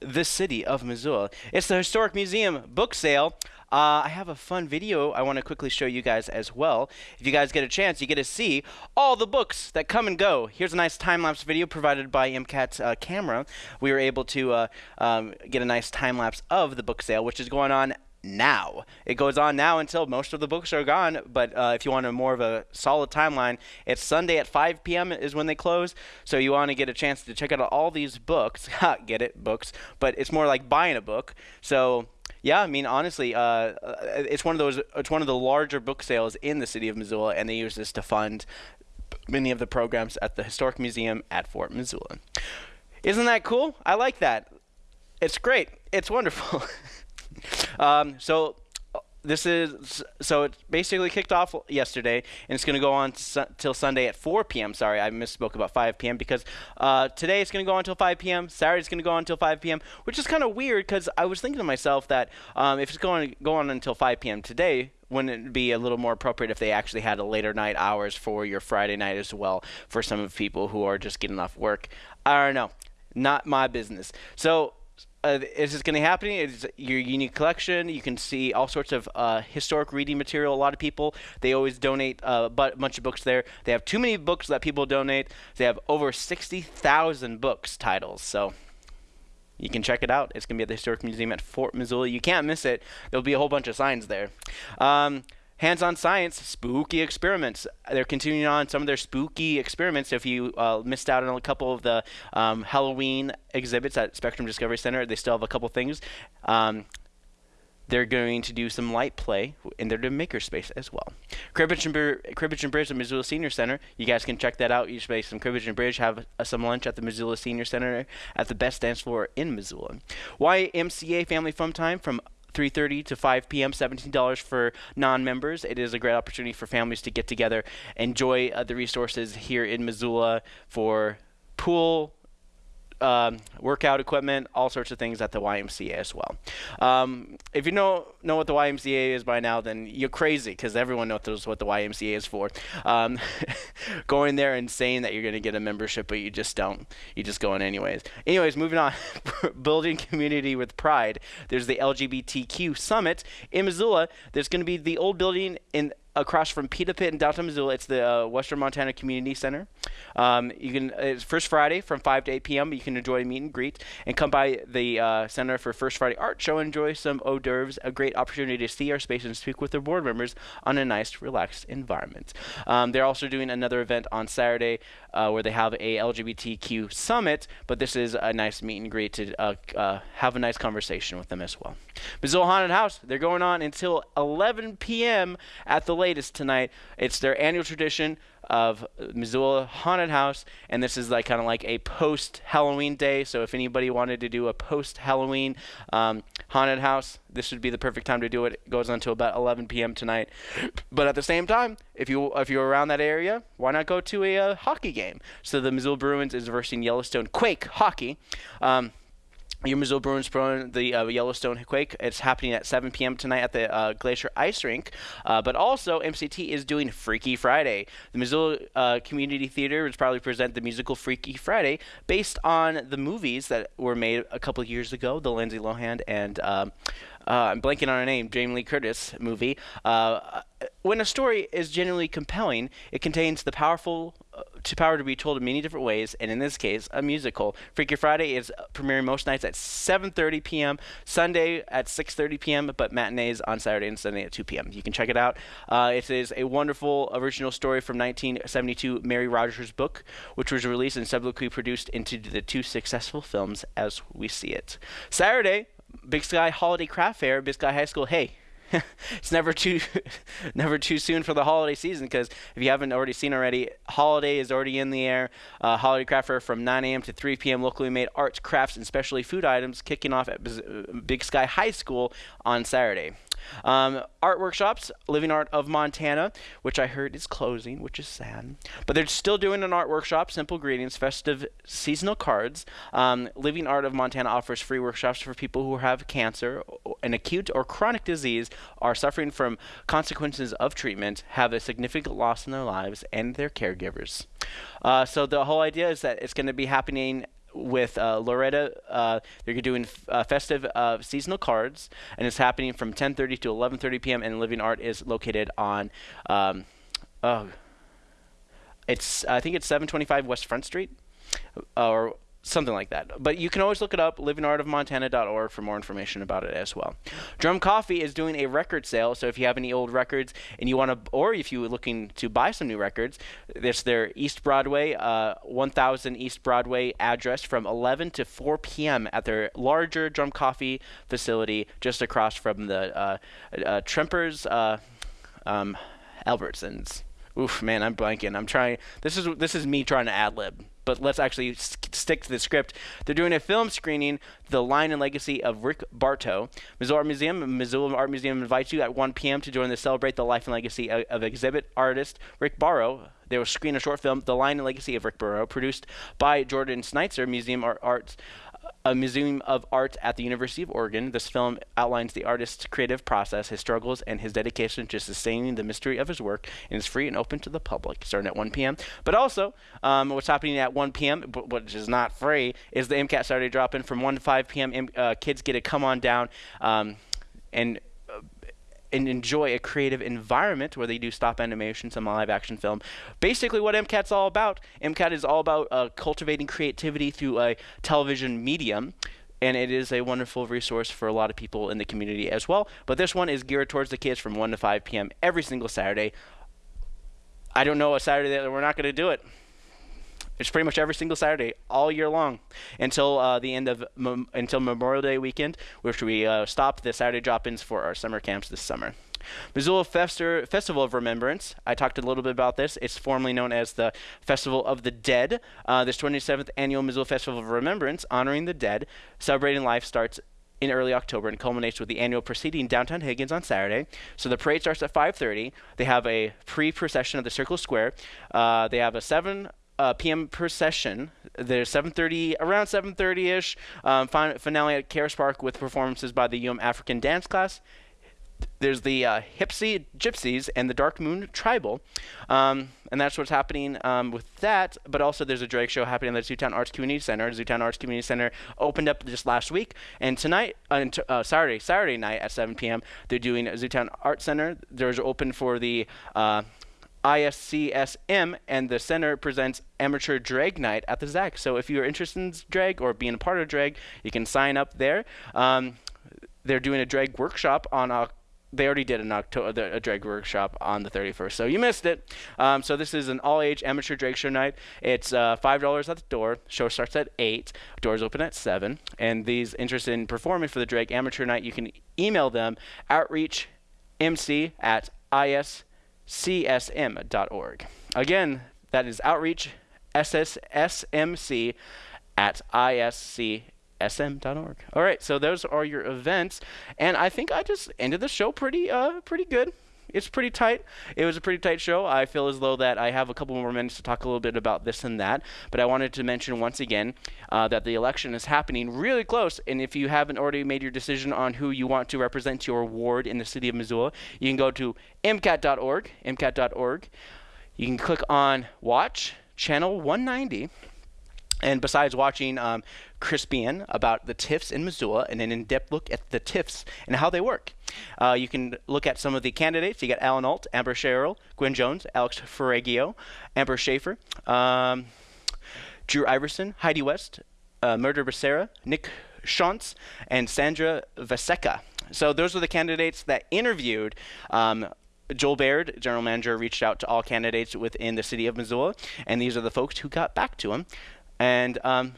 the city of Missoula. It's the Historic Museum book sale. Uh, I have a fun video I want to quickly show you guys as well. If you guys get a chance, you get to see all the books that come and go. Here's a nice time-lapse video provided by MCAT's uh, camera. We were able to uh, um, get a nice time-lapse of the book sale, which is going on now. It goes on now until most of the books are gone. But uh, if you want a more of a solid timeline, it's Sunday at 5 p.m. is when they close. So you want to get a chance to check out all these books. Get it, books. But it's more like buying a book. So yeah, I mean honestly, uh, uh, it's one of those. It's one of the larger book sales in the city of Missoula, and they use this to fund many of the programs at the Historic Museum at Fort Missoula. Isn't that cool? I like that. It's great. It's wonderful. um, so this is so it basically kicked off yesterday, and it's going to go on su- till Sunday at 4 p.m. Sorry, I misspoke about 5 p.m. because uh, today it's going to go on until 5 p.m. Saturday it's going to go on until 5 p.m. Which is kind of weird because I was thinking to myself that um, if it's going to go on until 5 p.m. today, wouldn't it be a little more appropriate if they actually had a later night hours for your Friday night as well for some of people who are just getting off work? I don't know. Not my business. So uh, is this going to happen? It's your unique collection. You can see all sorts of uh, historic reading material. A lot of people they always donate uh, a bunch of books there. They have too many books that people donate. They have over sixty thousand books titles. So you can check it out. It's going to be at the Historic Museum at Fort Missoula. You can't miss it. There'll be a whole bunch of signs there. Um, Hands-on science, spooky experiments. They're continuing on some of their spooky experiments. If you uh, missed out on a couple of the um, Halloween exhibits at Spectrum Discovery Center, they still have a couple things. Um, they're going to do some light play in their makerspace as well. Cribbage and, Cribbage and Bridge at Missoula Senior Center. You guys can check that out. You should make some Cribbage and Bridge, have uh, some lunch at the Missoula Senior Center at the best dance floor in Missoula. YMCA Family Fun Time from 3:30 to 5 p.m. $17 for non-members. It is a great opportunity for families to get together, enjoy uh, the resources here in Missoula for pool, um, workout equipment, all sorts of things at the YMCA as well. Um, if you know know what the YMCA is by now, then you're crazy because everyone knows what the YMCA is for. Um, going there and saying that you're going to get a membership, but you just don't. You just go in anyways. Anyways, moving on. Building community with pride. There's the LGBTQ summit in Missoula. There's going to be the old building in across from Pita Pit in downtown Missoula. It's the uh, Western Montana Community Center. Um, you can it's first Friday from 5 to 8 p.m. You can enjoy a meet and greet and come by the uh, center for First Friday Art Show. And enjoy some hors d'oeuvres. A great opportunity to see our space and speak with their board members on a nice, relaxed environment. Um, they're also doing another event on Saturday uh, where they have a LGBTQ summit, but this is a nice meet and greet to uh, uh, have a nice conversation with them as well. Missoula Haunted House. They're going on until 11 p.m. at the latest tonight. It's their annual tradition of Missoula Haunted House, and this is like kind of like a post Halloween day. So if anybody wanted to do a post Halloween um, haunted house, this would be the perfect time to do it. It goes on until about 11 p.m. tonight. But at the same time, if you if you're around that area, why not go to a uh, hockey game? So the Missoula Bruins is versing Yellowstone Quake hockey. Um, your Missoula Bruins pro the uh, Yellowstone Quake. It's happening at 7 p.m. tonight at the uh, Glacier Ice Rink. Uh, but also, MCT is doing Freaky Friday. The Missoula uh, Community Theater is probably present the musical Freaky Friday based on the movies that were made a couple years ago, the Lindsay Lohan and um, uh, I'm blanking on her name, Jamie Lee Curtis movie. Uh, when a story is genuinely compelling, it contains the powerful uh, to power to be told in many different ways, and in this case, a musical. Freaky Friday is premiering most nights at 7:30 p.m., Sunday at 6:30 p.m., but matinees on Saturday and Sunday at 2 p.m. You can check it out. Uh, it is a wonderful original story from 1972, Mary Rodgers' book, which was released and subsequently produced into the two successful films as we see it. Saturday, Big Sky Holiday Craft Fair, Big Sky High School. Hey, it's never too never too soon for the holiday season because if you haven't already seen already, holiday is already in the air. Uh, holiday craft fair from 9 a.m. to 3 p.m. Locally made arts, crafts, and specialty food items kicking off at Big Sky High School on Saturday. Um, art workshops, Living Art of Montana, which I heard is closing, which is sad. But they're still doing an art workshop, Simple Greetings, festive seasonal cards. Um, Living Art of Montana offers free workshops for people who have cancer, an acute or chronic disease, are suffering from consequences of treatment, have a significant loss in their lives, and their caregivers. Uh, so the whole idea is that it's going to be happening with uh, Loretta. Uh, they're doing uh, festive uh, seasonal cards, and it's happening from 10:30 to 11:30 p.m. And Living Art is located on, um, oh, it's I think it's 725 West Front Street, or something like that. But you can always look it up, livingartofmontana.org for more information about it as well. Drum Coffee is doing a record sale, so if you have any old records and you want to, or if you're looking to buy some new records, there's their East Broadway, uh, 1000 East Broadway address from 11 to 4 p.m. at their larger Drum Coffee facility just across from the uh, uh, Trempers, uh, um, Albertsons. Oof, man, I'm blanking. I'm trying. This is this is me trying to ad lib but let's actually stick to the script. They're doing a film screening, The Line and Legacy of Rick Bartow. Missoula Art Museum, Missoula Art Museum invites you at 1 p.m. to join the Celebrate the Life and Legacy of, of exhibit artist Rick Bartow. They will screen a short film, The Line and Legacy of Rick Bartow, produced by Jordan Schnitzer, Museum Art Arts a museum of art at the University of Oregon. This film outlines the artist's creative process, his struggles, and his dedication to sustaining the mystery of his work, and is free and open to the public, starting at 1 p.m. But also, um, what's happening at 1 p.m., b- which is not free, is the MCAT Saturday drop-in from 1 to 5 p.m. M- uh, kids get to come on down um, and and enjoy a creative environment where they do stop animation, some live action film. Basically, what MCAT's all about. MCAT is all about uh, cultivating creativity through a television medium. And it is a wonderful resource for a lot of people in the community as well. But this one is geared towards the kids from 1 to 5 p.m. every single Saturday. I don't know a Saturday that we're not going to do it. It's pretty much every single Saturday all year long until uh, the end of mem- until Memorial Day weekend, which we uh, stop the Saturday drop-ins for our summer camps this summer. Missoula Fester- Festival of Remembrance. I talked a little bit about this. It's formerly known as the Festival of the Dead. Uh, this 27th annual Missoula Festival of Remembrance, honoring the dead, celebrating life, starts in early October and culminates with the annual proceeding downtown Higgins on Saturday. So the parade starts at 5:30. They have a pre-procession of the Circle Square. Uh, they have a 7 uh, p.m. procession. There's 7:30, around 7:30ish. Um, fin- finale at Karis Park with performances by the UM African Dance Class. There's the uh, Hipsy Gypsies and the Dark Moon Tribal, um, and that's what's happening um, with that. But also, there's a drag show happening at the Zootown Arts Community Center. Zootown Arts Community Center opened up just last week, and tonight, uh, uh, Saturday, Saturday night at 7 p.m., they're doing Zootown Arts Center. There's open for the uh, ISCSM, and the center presents amateur drag night at the ZAC. So if you're interested in drag or being a part of drag, you can sign up there. Um, they're doing a drag workshop on they already did an October a drag workshop on the 31st, so you missed it. Um, so this is an all-age amateur drag show night. It's uh, five dollars at the door. Show starts at eight. Doors open at seven. And these interested in performing for the drag amateur night, you can email them outreachmc at iscsm.org. Again, that is outreach SSSMC at iscsm.org. All right, so those are your events, and I think I just ended the show pretty uh pretty good. It's pretty tight. It was a pretty tight show. I feel as though that I have a couple more minutes to talk a little bit about this and that, but I wanted to mention once again uh, that the election is happening really close, and if you haven't already made your decision on who you want to represent your ward in the city of Missoula, you can go to mcat.org, mcat.org. You can click on Watch Channel 190. And besides watching um, Crispian about the TIFs in Missoula and an in-depth look at the TIFs and how they work, uh, you can look at some of the candidates. You got Alan Alt, Amber Sherrill, Gwen Jones, Alex Ferragio, Amber Schaefer, um, Drew Iverson, Heidi West, uh, Mirtha Becerra, Nick Shantz, and Sandra Vasecka. So those are the candidates that interviewed. Um, Joel Baird, general manager, reached out to all candidates within the city of Missoula, and these are the folks who got back to him. And um,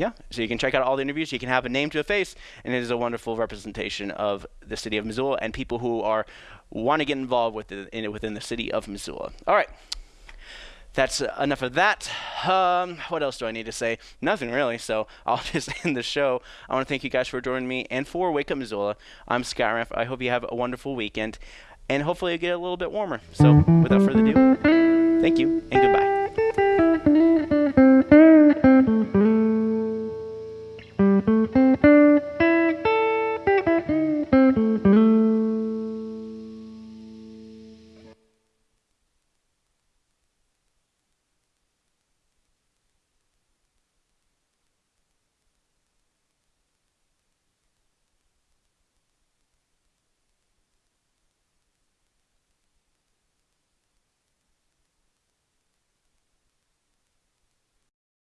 yeah, so you can check out all the interviews. You can have a name to a face, and it is a wonderful representation of the city of Missoula and people who are want to get involved with it in, within the city of Missoula. All right, that's enough of that. Um, what else do I need to say? Nothing really, so I'll just end the show. I want to thank you guys for joining me and for Wake Up Missoula. I'm Scott Raff. I hope you have a wonderful weekend, and hopefully it'll get a little bit warmer. So without further ado, thank you and goodbye.